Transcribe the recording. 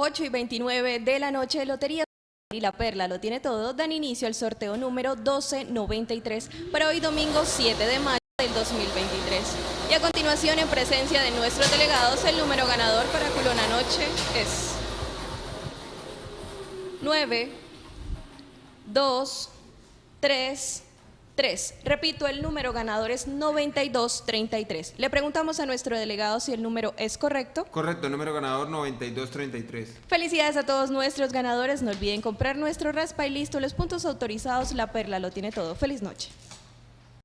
8 y 29 de la noche, Lotería y La Perla lo tiene todo, dan inicio al sorteo número 1293 para hoy domingo 7 de mayo del 2023. Y a continuación, en presencia de nuestros delegados, el número ganador para Culona Noche es 9, 2, 3, 3. Repito, el número ganador es 9233. Le preguntamos a nuestro delegado si el número es correcto. Correcto, número ganador 9233. Felicidades a todos nuestros ganadores. No olviden comprar nuestro raspa y listo. Los puntos autorizados, La Perla lo tiene todo. Feliz noche.